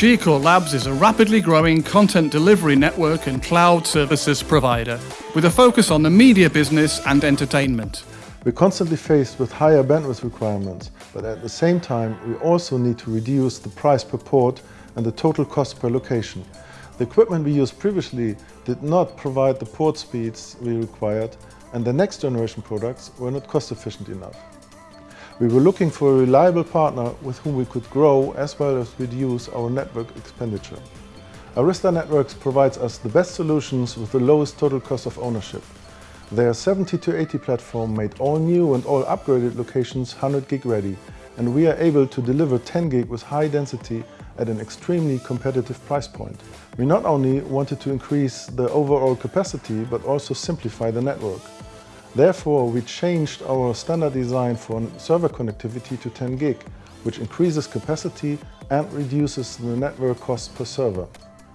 GCore Labs is a rapidly growing content delivery network and cloud services provider with a focus on the media business and entertainment. We're constantly faced with higher bandwidth requirements, but at the same time we also need to reduce the price per port and the total cost per location. The equipment we used previously did not provide the port speeds we required and the next generation products were not cost efficient enough. We were looking for a reliable partner with whom we could grow as well as reduce our network expenditure. Arista Networks provides us the best solutions with the lowest total cost of ownership. Their 7280 platform made all new and all upgraded locations 100 gig ready and we are able to deliver 10 gig with high density at an extremely competitive price point. We not only wanted to increase the overall capacity but also simplify the network. Therefore, we changed our standard design for server connectivity to 10 gig, which increases capacity and reduces the network cost per server.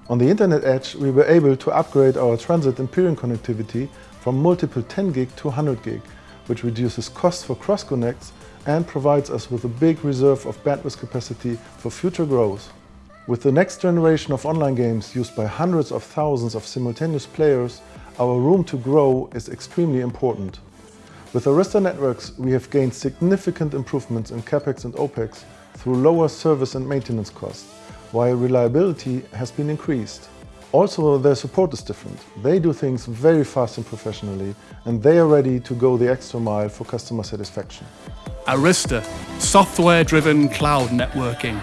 On the Internet Edge, we were able to upgrade our transit and peering connectivity from multiple 10 gig to 100 gig, which reduces costs for cross-connects and provides us with a big reserve of bandwidth capacity for future growth. With the next generation of online games used by hundreds of thousands of simultaneous players, our room to grow is extremely important. With Arista Networks, we have gained significant improvements in CapEx and OpEx through lower service and maintenance costs, while reliability has been increased. Also, their support is different. They do things very fast and professionally, and they are ready to go the extra mile for customer satisfaction. Arista, software-driven cloud networking.